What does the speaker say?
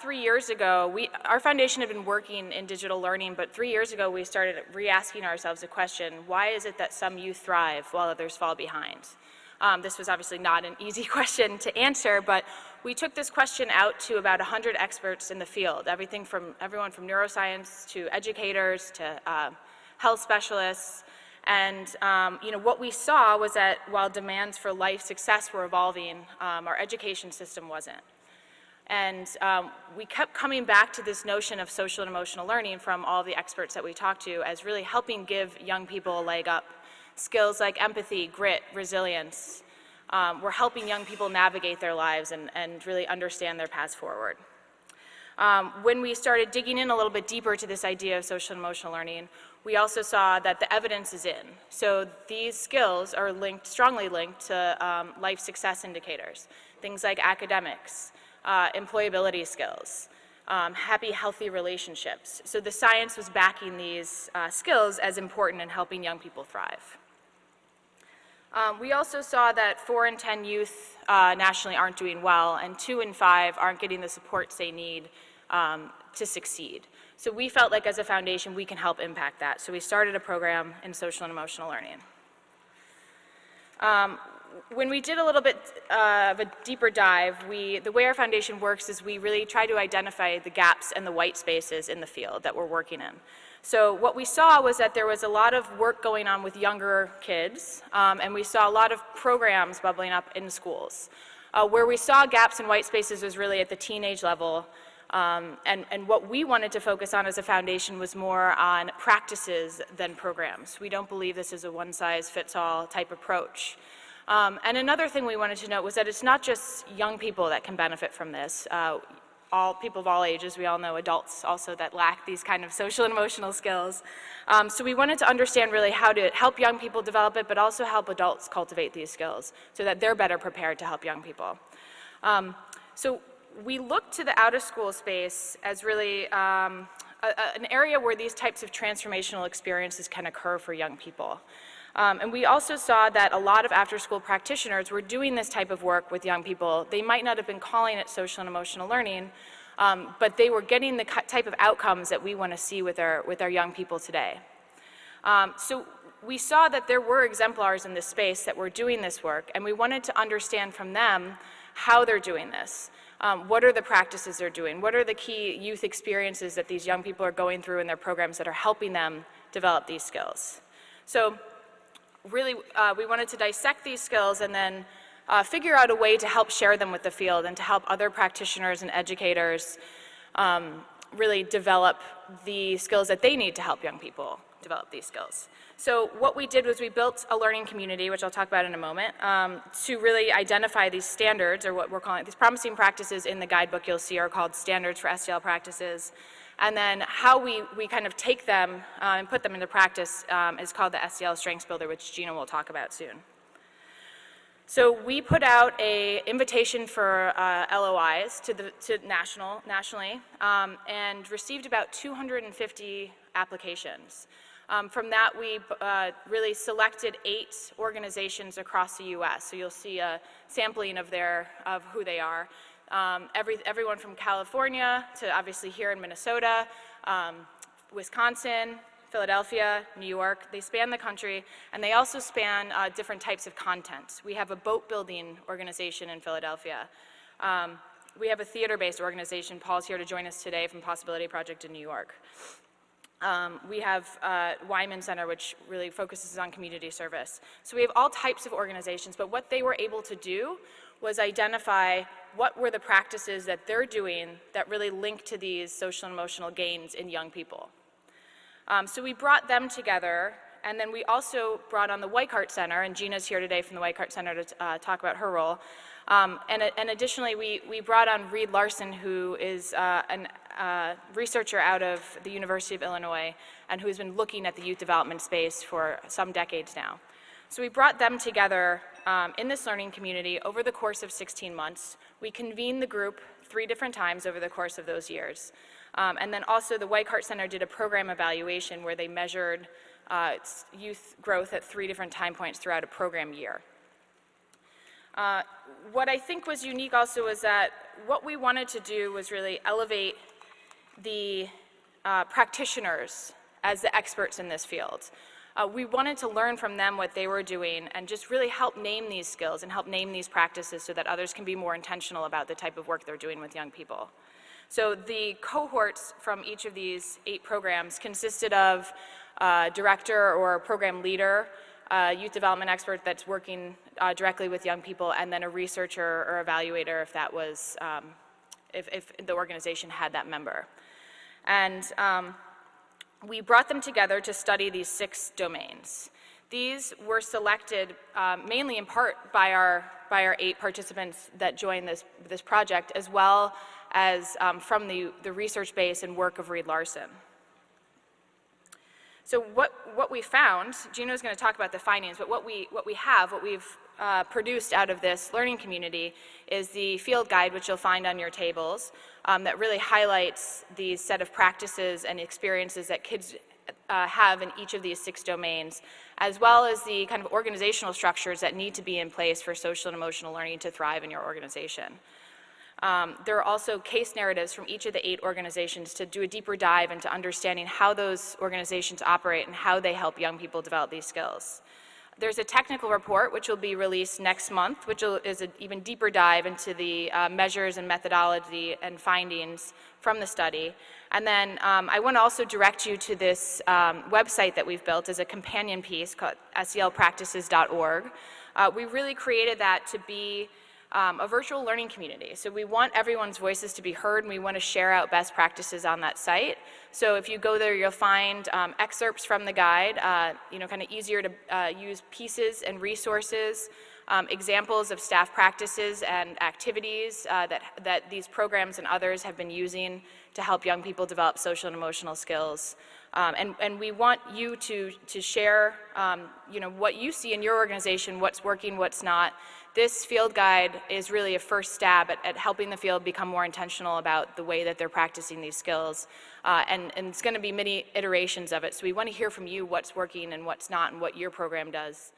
three years ago, we, our foundation had been working in digital learning, but three years ago we started re-asking ourselves a question, why is it that some youth thrive while others fall behind? Um, this was obviously not an easy question to answer, but we took this question out to about 100 experts in the field, everything from everyone from neuroscience to educators to uh, health specialists. And um, you know, what we saw was that while demands for life success were evolving, um, our education system wasn't. And um, we kept coming back to this notion of social and emotional learning from all the experts that we talked to as really helping give young people a leg up. Skills like empathy, grit, resilience. Um, we're helping young people navigate their lives and, and really understand their paths forward. Um, when we started digging in a little bit deeper to this idea of social and emotional learning, we also saw that the evidence is in. So these skills are linked, strongly linked to um, life success indicators, things like academics, uh, employability skills, um, happy, healthy relationships. So the science was backing these uh, skills as important in helping young people thrive. Um, we also saw that 4 in 10 youth uh, nationally aren't doing well, and 2 in 5 aren't getting the supports they need um, to succeed. So we felt like as a foundation we can help impact that. So we started a program in social and emotional learning. Um, when we did a little bit uh, of a deeper dive, we, the way our foundation works is we really try to identify the gaps and the white spaces in the field that we're working in. So what we saw was that there was a lot of work going on with younger kids, um, and we saw a lot of programs bubbling up in schools. Uh, where we saw gaps and white spaces was really at the teenage level, um, and, and what we wanted to focus on as a foundation was more on practices than programs. We don't believe this is a one-size-fits-all type approach. Um, and another thing we wanted to note was that it's not just young people that can benefit from this. Uh, all people of all ages, we all know adults also that lack these kind of social and emotional skills. Um, so we wanted to understand really how to help young people develop it, but also help adults cultivate these skills so that they're better prepared to help young people. Um, so we look to the out-of-school space as really um, a, a, an area where these types of transformational experiences can occur for young people. Um, and we also saw that a lot of after-school practitioners were doing this type of work with young people. They might not have been calling it social and emotional learning, um, but they were getting the type of outcomes that we want to see with our, with our young people today. Um, so we saw that there were exemplars in this space that were doing this work, and we wanted to understand from them how they're doing this. Um, what are the practices they're doing? What are the key youth experiences that these young people are going through in their programs that are helping them develop these skills? So really, uh, we wanted to dissect these skills and then uh, figure out a way to help share them with the field and to help other practitioners and educators um, really develop the skills that they need to help young people develop these skills. So what we did was we built a learning community, which I'll talk about in a moment, um, to really identify these standards, or what we're calling these promising practices in the guidebook you'll see are called standards for SEL practices, and then how we, we kind of take them uh, and put them into practice um, is called the SEL Strengths Builder, which Gina will talk about soon. So we put out a invitation for uh, LOIs to the to national nationally um, and received about 250 applications. Um, from that, we uh, really selected eight organizations across the U.S. So you'll see a sampling of their of who they are. Um, every, everyone from California to obviously here in Minnesota, um, Wisconsin, Philadelphia, New York. They span the country, and they also span uh, different types of content. We have a boat building organization in Philadelphia. Um, we have a theater-based organization. Paul's here to join us today from Possibility Project in New York. Um, we have uh, Wyman Center, which really focuses on community service. So we have all types of organizations, but what they were able to do was identify what were the practices that they're doing that really link to these social and emotional gains in young people. Um, so we brought them together, and then we also brought on the Weikart Center, and Gina's here today from the Weikart Center to uh, talk about her role. Um, and, and, additionally, we, we brought on Reed Larson, who is uh, a uh, researcher out of the University of Illinois, and who's been looking at the youth development space for some decades now. So we brought them together um, in this learning community over the course of 16 months. We convened the group three different times over the course of those years. Um, and then also the Weikart Center did a program evaluation where they measured uh, youth growth at three different time points throughout a program year. Uh, what I think was unique also was that what we wanted to do was really elevate the uh, practitioners as the experts in this field. Uh, we wanted to learn from them what they were doing and just really help name these skills and help name these practices so that others can be more intentional about the type of work they're doing with young people. So the cohorts from each of these eight programs consisted of a director or program leader, a youth development expert that's working uh, directly with young people, and then a researcher or evaluator if that was, um, if, if, the organization had that member. And um, we brought them together to study these six domains. These were selected um, mainly in part by our, by our eight participants that joined this, this project, as well as um, from the, the research base and work of Reed Larson. So what, what we found, Gino is going to talk about the findings, but what we, what we have, what we've uh, produced out of this learning community is the field guide, which you'll find on your tables, um, that really highlights the set of practices and experiences that kids uh, have in each of these six domains, as well as the kind of organizational structures that need to be in place for social and emotional learning to thrive in your organization. Um, there are also case narratives from each of the eight organizations to do a deeper dive into understanding how those organizations operate and how they help young people develop these skills. There's a technical report which will be released next month, which is an even deeper dive into the uh, measures and methodology and findings from the study. And then um, I want to also direct you to this um, website that we've built as a companion piece called selpractices.org. Uh, we really created that to be um, a virtual learning community. So we want everyone's voices to be heard and we want to share out best practices on that site. So if you go there, you'll find um, excerpts from the guide, uh, you know, kind of easier to uh, use pieces and resources, um, examples of staff practices and activities uh, that, that these programs and others have been using to help young people develop social and emotional skills. Um, and, and, we want you to, to share, um, you know, what you see in your organization, what's working, what's not, this field guide is really a first stab at, at, helping the field become more intentional about the way that they're practicing these skills. Uh, and, and, it's going to be many iterations of it. So we want to hear from you what's working and what's not and what your program does.